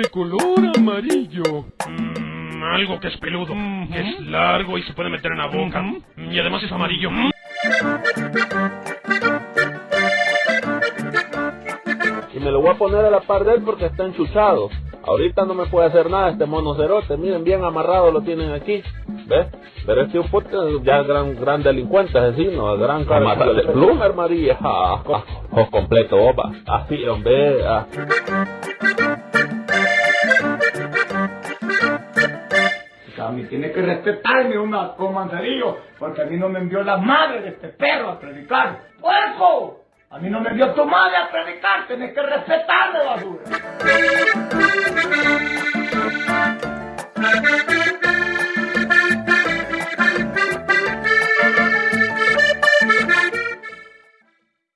de color amarillo. Mm, algo que es peludo, que es largo y se puede meter en la boca. Y además es amarillo. Y me lo voy a poner a la par de él porque está enchuchado. Ahorita no me puede hacer nada este monocerote. Miren, bien amarrado lo tienen aquí. ¿Ves? Pero este puto ya es gran, gran delincuente, asesino, gran cara de Plumer María. Ah, ah, completo, opa. Así, hombre. Ah. A mí tiene que respetarme una comandarillo, porque a mí no me envió la madre de este perro a predicar. ¡Puerco! A mí no me envió tu madre a predicar, tienes que respetarme, basura.